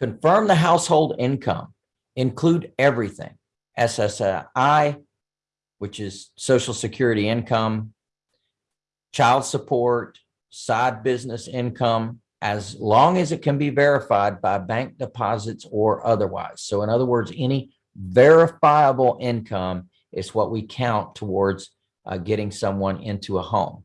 Confirm the household income, include everything, SSI, which is social security income, child support, side business income, as long as it can be verified by bank deposits or otherwise. So in other words, any verifiable income is what we count towards uh, getting someone into a home.